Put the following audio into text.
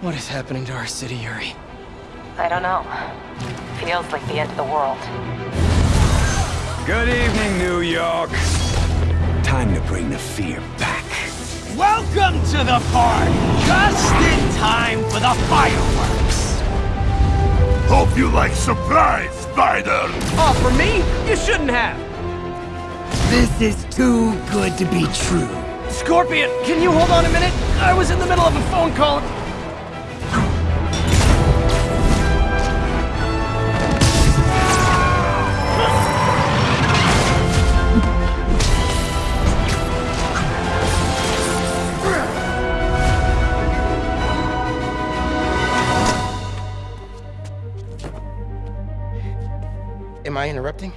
What is happening to our city, Yuri? I don't know. Feels like the end of the world. Good evening, New York. Time to bring the fear back. Welcome to the party! Just in time for the fireworks! Hope you like surprise, Spider! Oh, for me? You shouldn't have! This is too good to be true. Scorpion, can you hold on a minute? I was in the middle of a phone call. Am I interrupting?